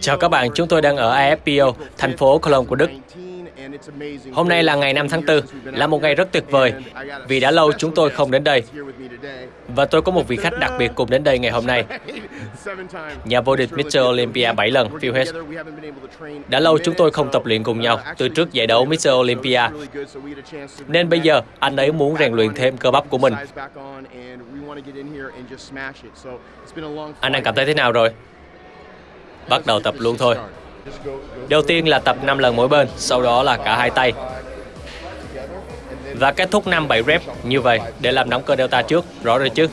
Chào các bạn, chúng tôi đang ở IFPO, thành phố Cologne của Đức. Hôm nay là ngày 5 tháng 4, là một ngày rất tuyệt vời, vì đã lâu chúng tôi không đến đây. Và tôi có một vị khách đặc biệt cùng đến đây ngày hôm nay. Nhà vô địch Mr. Olympia 7 lần, Phil Hess. Đã lâu chúng tôi không tập luyện cùng nhau, từ trước giải đấu Mr. Olympia. Nên bây giờ, anh ấy muốn rèn luyện thêm cơ bắp của mình. Anh đang cảm thấy thế nào rồi? Bắt đầu tập luôn thôi. Đầu tiên là tập 5 lần mỗi bên, sau đó là cả hai tay. Và kết thúc 5-7 rep như vậy để làm nóng cơ delta trước, rõ rồi chứ?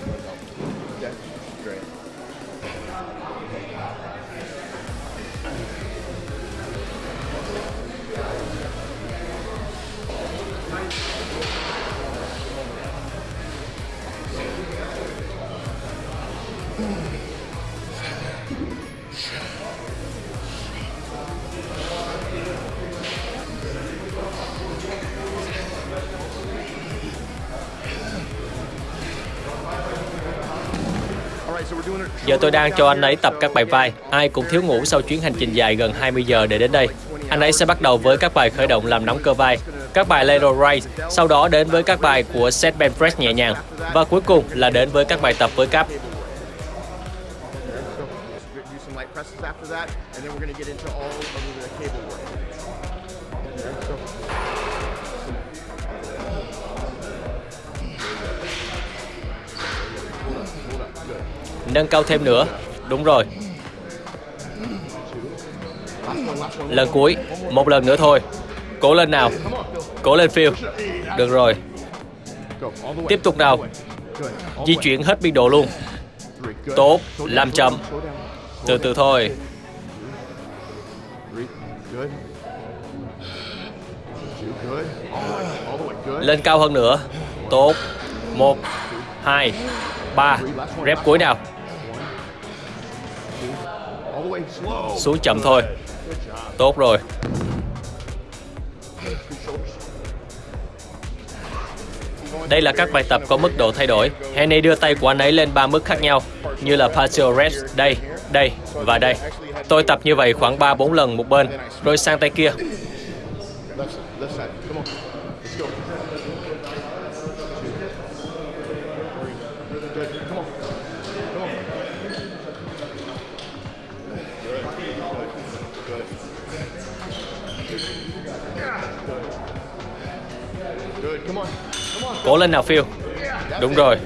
Giờ tôi đang cho anh ấy tập các bài vai. Ai cũng thiếu ngủ sau chuyến hành trình dài gần 20 giờ để đến đây. Anh ấy sẽ bắt đầu với các bài khởi động làm nóng cơ vai, các bài lateral raise, sau đó đến với các bài của set bench press nhẹ nhàng và cuối cùng là đến với các bài tập với cáp. Nâng cao thêm nữa. Đúng rồi. Lần cuối. Một lần nữa thôi. Cố lên nào. Cố lên Phil. Được rồi. Tiếp tục nào. Di chuyển hết biên độ luôn. Tốt. Làm chậm. Từ từ thôi. Lên cao hơn nữa. Tốt. Một, hai, ba. Rep cuối nào. Xuống chậm thôi. Tốt rồi. Đây là các bài tập có mức độ thay đổi. Henny đưa tay của anh ấy lên ba mức khác nhau Như là partial rest Đây, đây và đây. Tôi tập như vậy khoảng 3-4 lần một bên Rồi sang tay kia. Cố lên nào phiêu Đúng rồi.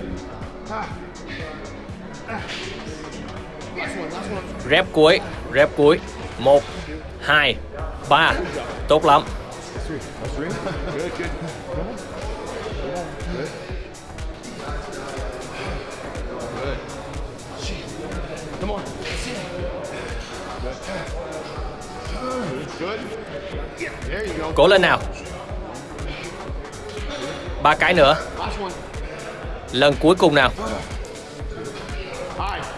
Rep cuối Rep cuối. Một, hai, ba. Tốt lắm. Cố lên nào ba cái nữa. Lần cuối cùng nào?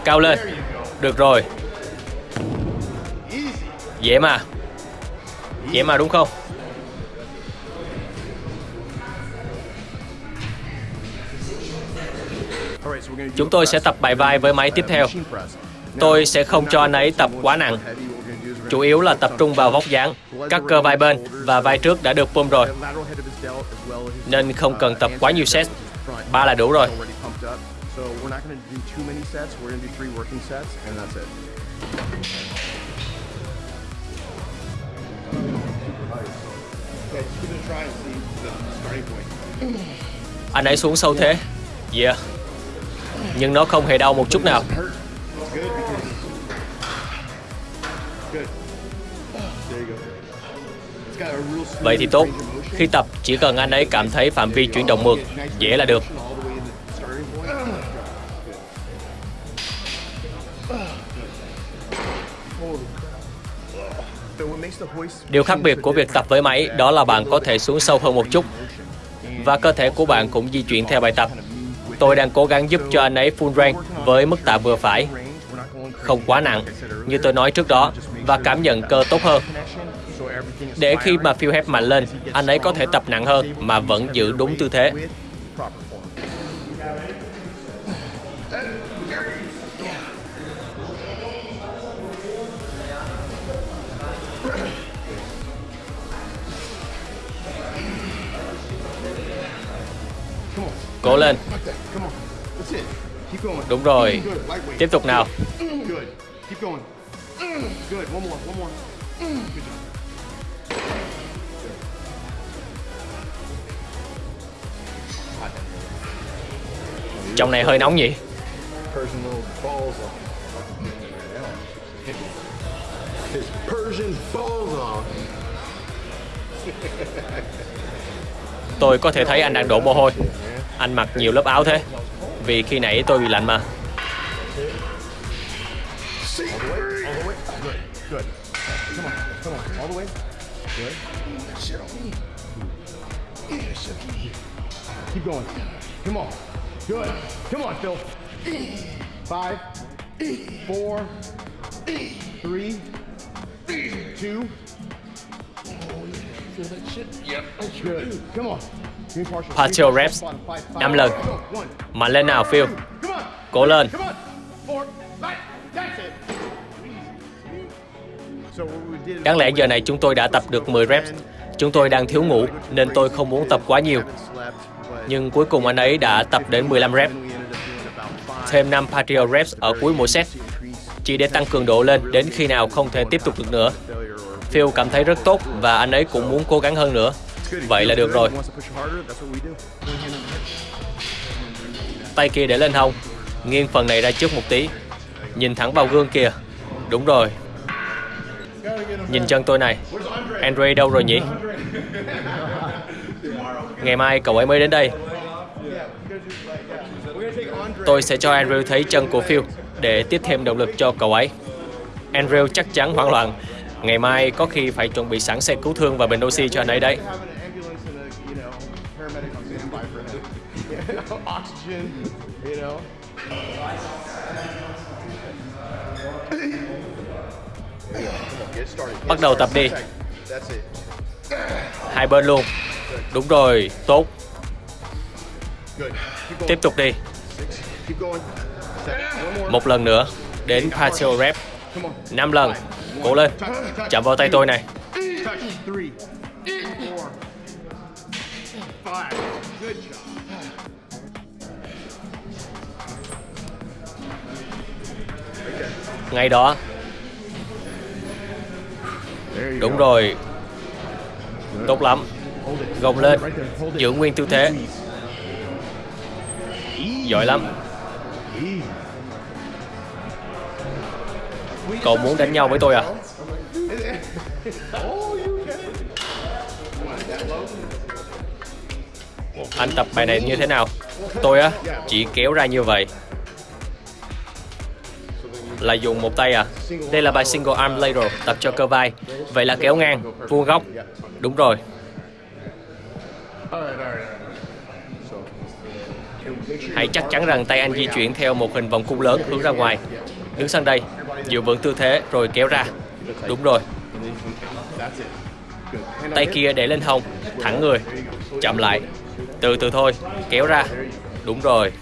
Cao lên. Được rồi. Dễ mà. Dễ mà đúng không? Chúng tôi sẽ tập bài vai với máy tiếp theo. Tôi sẽ không cho anh ấy tập quá nặng chủ yếu là tập trung vào vóc dáng. Các cơ vai bên và vai trước đã được pump rồi, nên không cần tập quá nhiều set. Ba là đủ rồi. Anh ấy xuống sâu thế. Yeah. Nhưng nó không hề đau một chút nào. Vậy thì tốt. Khi tập, chỉ cần anh ấy cảm thấy phạm vi chuyển động mượt, dễ là được. Điều khác biệt của việc tập với máy đó là bạn có thể xuống sâu hơn một chút và cơ thể của bạn cũng di chuyển theo bài tập. Tôi đang cố gắng giúp cho anh ấy full range với mức tạ vừa phải, không quá nặng, như tôi nói trước đó, và cảm nhận cơ tốt hơn để khi mà feel Hepp mạnh lên, anh ấy có thể tập nặng hơn mà vẫn giữ đúng tư thế. Cố lên. Đúng rồi. Tiếp tục nào. Trong này hơi nóng nhỉ? Tôi có thể thấy anh đang đổ mồ hôi. Anh mặc nhiều lớp áo thế. Vì khi nãy tôi bị lạnh mà. Keep going. Come on. Good. Come on, Phil. Five, four, three, two. Good. Come on. Partial. Reps. Năm lần. One. Mạnh lên nào Phil. Cố lên. Đáng lẽ giờ này chúng tôi đã tập được 10 reps. Chúng tôi đang thiếu ngủ nên tôi không muốn tập quá nhiều. Nhưng cuối cùng anh ấy đã tập đến 15 reps. Thêm 5 Patriot reps ở cuối mỗi set. Chỉ để tăng cường độ lên đến khi nào không thể tiếp tục được nữa. Phil cảm thấy rất tốt và anh ấy cũng muốn cố gắng hơn nữa. Vậy là được rồi. Tay kia để lên hông. Nghiêng phần này ra trước một tí. Nhìn thẳng vào gương kìa. Đúng rồi. Nhìn chân tôi này. Andre đâu rồi nhỉ? Ngày mai cậu ấy mới đến đây. Tôi sẽ cho Andrew thấy chân của Phil để tiếp thêm động lực cho cậu ấy. Andrew chắc chắn hoảng loạn. Ngày mai có khi phải chuẩn bị sẵn xe cứu thương và bình oxy cho anh ấy đấy. Bắt đầu tập đi. Hai bên luôn. Đúng rồi, tốt. Tiếp tục đi. Một lần nữa. Đến partial rep. Come on. 5 lần. Cố lên. Chạm vào tay tôi này. Ngay đó. Đúng rồi. Tốt lắm. Gồng lên. Giữ nguyên tư thế. Giỏi lắm. Cậu muốn đánh nhau với tôi à? Anh tập bài này như thế nào? Tôi á, chỉ kéo ra như vậy. Là dùng một tay à? Đây là bài single arm lateral tập cho cơ vai. Vậy là kéo ngang, vuông góc. Đúng rồi. Hãy chắc chắn rằng tay anh di chuyển theo một hình vòng cung lớn hướng ra ngoài. Đứng sang đây, giữ vững tư thế rồi kéo ra. Đúng rồi. Tay kia để lên hông, thẳng người. Chậm lại. Từ từ thôi, kéo ra. Đúng rồi.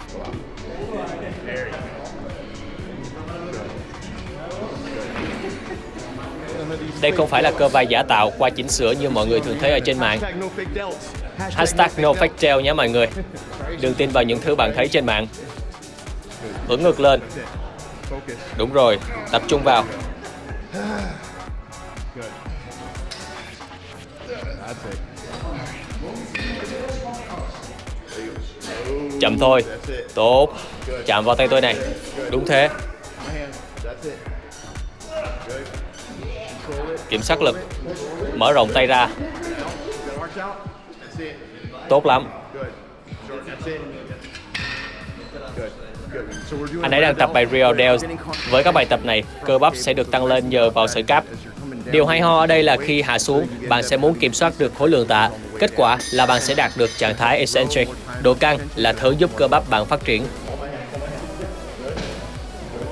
Đây không phải là cơ vai giả tạo qua chỉnh sửa như mọi người thường thấy ở trên mạng. Hashtag no fake nhé mọi người. Đừng tin vào những thứ bạn thấy trên mạng. Hướng ngược lên. Đúng rồi. Tập trung vào. Chậm thôi. Tốt. Chạm vào tay tôi này. Đúng thế. Kiểm soát lực. Mở rộng tay ra. Tốt lắm. Anh ấy đang tập bài Real Dells. Với các bài tập này, cơ bắp sẽ được tăng lên nhờ vào sợi cáp. Điều hay ho ở đây là khi hạ xuống, bạn sẽ muốn kiểm soát được khối lượng tạ. Kết quả là bạn sẽ đạt được trạng thái eccentric. Độ căng là thứ giúp cơ bắp bạn phát triển.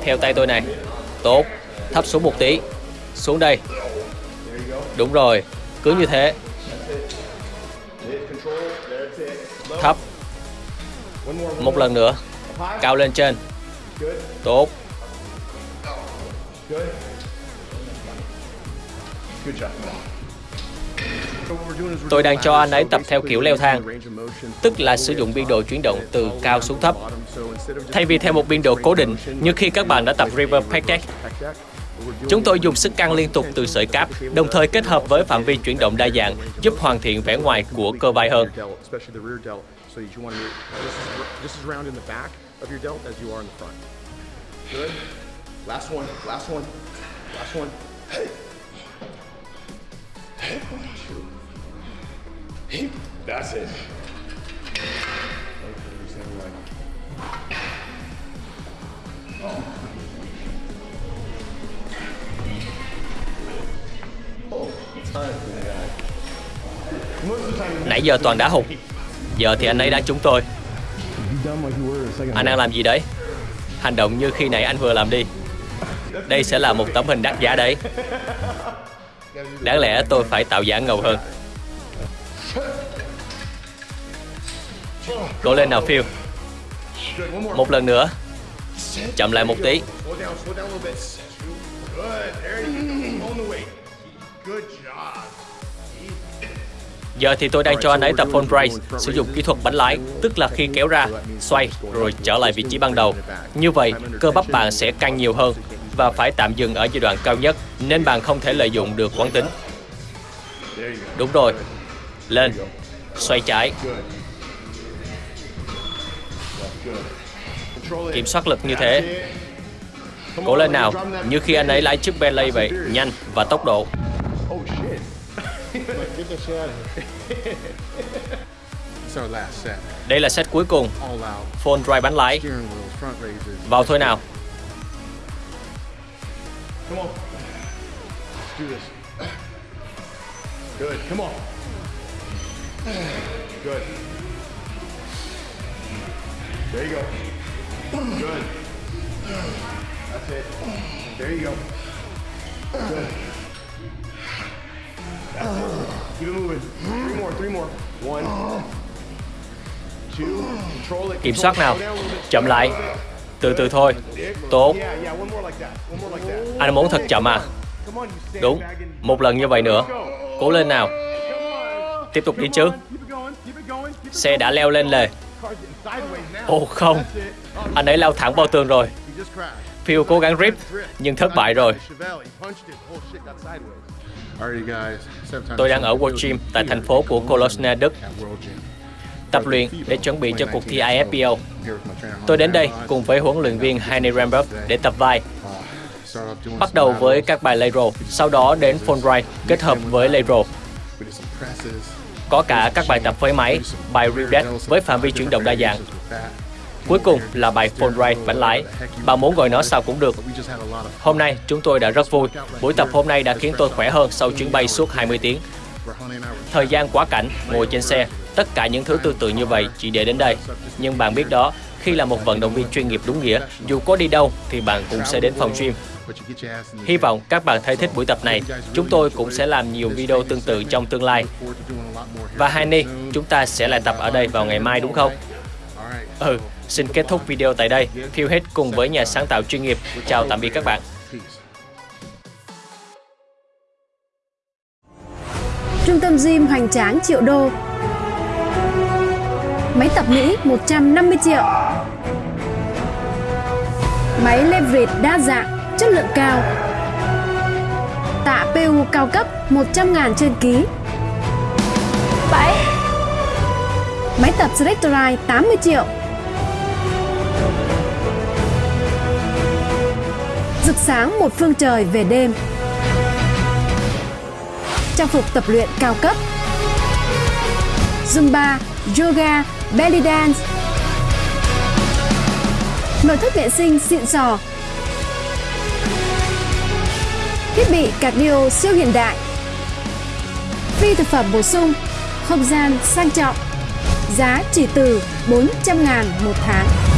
Theo tay tôi này. Tốt. Thấp xuống một tí. Xuống đây. Đúng rồi. Cứ như thế. Một lần nữa. Cao lên trên. Tốt. Tôi đang cho anh ấy tập theo kiểu leo thang, tức là sử dụng biên độ chuyển động từ cao xuống thấp. Thay vì theo một biên độ cố định như khi các bạn đã tập River Pack Deck, chúng tôi dùng sức căng liên tục từ sợi cáp, đồng thời kết hợp với phạm vi chuyển động đa dạng, giúp hoàn thiện vẻ ngoài của cơ vai hơn. so that you want to be just as, just as round in the back of your delt as you are in the front. Good. Last one, last one, last one. That's it. Nãy giờ Toàn đã hụt Giờ thì anh ấy đã chúng tôi. Anh đang làm gì đấy? Hành động như khi nãy anh vừa làm đi. Đây sẽ là một tấm hình đắt giá đấy. Đáng lẽ tôi phải tạo giả ngầu hơn. Cố lên nào, Phil. Một lần nữa. Chậm lại một tí. Giờ thì tôi đang cho anh ấy tập phone race Sử dụng kỹ thuật bánh lái Tức là khi kéo ra, xoay Rồi trở lại vị trí ban đầu. Như vậy, cơ bắp bạn sẽ căng nhiều hơn Và phải tạm dừng ở giai đoạn cao nhất Nên bạn không thể lợi dụng được quán tính. Đúng rồi. Lên. Xoay trái. Kiểm soát lực như thế. Cố lên nào. Như khi anh ấy lái chiếc Bentley vậy Nhanh và tốc độ. Đây là set cuối cùng. Phone drive bánh lái. Vào thôi nào Come on. Let's do this. Good. Come on. Good. There you go. Good. That's it. There you go. Good. That's it. Keep it moving. Three more. Three more. One. Two. Control it. Kiểm soát nào. Chậm lại Từ từ thôi. Tốt. Anh muốn thật chậm à Đúng Một lần như vậy nữa Cố lên nào Tiếp tục đi chứ Xe đã leo lên lề. Ồ không. Oh, Anh ấy lao thẳng vào tường rồi. Phil cố gắng rip Nhưng thất bại rồi Tôi đang ở World Gym tại thành phố của Cologne, Đức. Tập luyện để chuẩn bị cho cuộc thi trainer, Tôi đến đây cùng với huấn luyện viên Heine Rambert để tập vai. Uh, Bắt đầu với các bài lateral Sau đó đến phone ride kết hợp với lateral. Có cả các bài tập với máy, bài deck với phạm vi chuyển động đa dạng Cuối cùng là bài phone ride bánh lái Bạn muốn gọi nó sao cũng được. Hôm nay chúng tôi đã rất vui. Buổi tập hôm nay đã khiến tôi khỏe hơn sau chuyến bay suốt 20 tiếng. Thời gian quá cảnh, ngồi trên xe Tất cả những thứ tương tự như vậy chỉ để đến đây. Nhưng bạn biết đó, khi là một vận động viên chuyên nghiệp đúng nghĩa Dù có đi đâu thì bạn cũng sẽ đến phòng gym. Hy vọng các bạn thấy thích buổi tập này. Chúng tôi cũng sẽ làm nhiều video tương tự trong tương lai. Và Hani, chúng ta sẽ lại tập ở đây vào ngày mai đúng không? Ừ, xin kết thúc video tại đây. Phil hết cùng với nhà sáng tạo chuyên nghiệp. Chào tạm biệt các bạn. Trung tâm gym hoành tráng triệu đô Máy tập Mỹ 150 triệu Máy leverage đa dạng, chất lượng cao Tạ PU cao cấp 100 ngàn trên ký 7 Máy tập Selectorite 80 triệu Rực sáng một phương trời về đêm. Trang phục tập luyện cao cấp. Zumba, Yoga, Belly Dance. Nội thất vệ sinh xịn sò. Thiết bị cardio siêu hiện đại. Phi thực phẩm bổ sung Không gian sang trọng. Giá chỉ từ 400 ngàn một tháng.